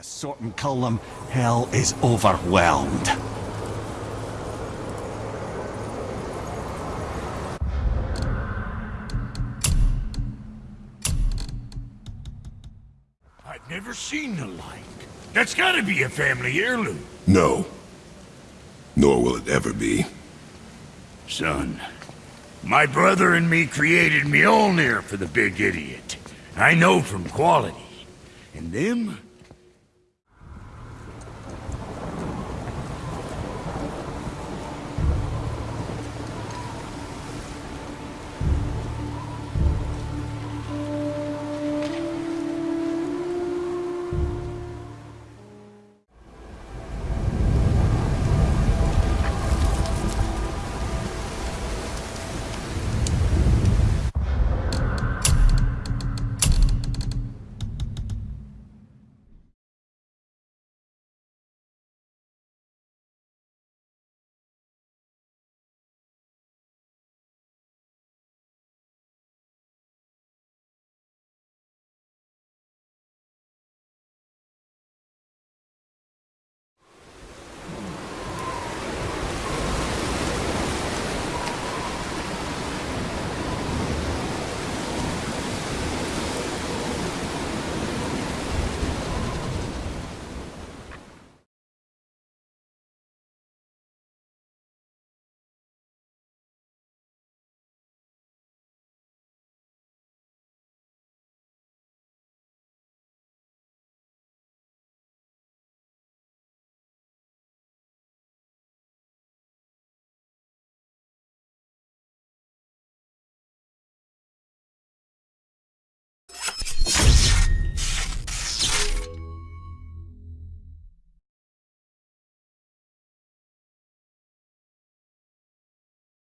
A sort column, hell is overwhelmed. I've never seen the like. That's gotta be a family heirloom. No. Nor will it ever be. Son, my brother and me created Mjolnir for the big idiot. I know from quality. And them,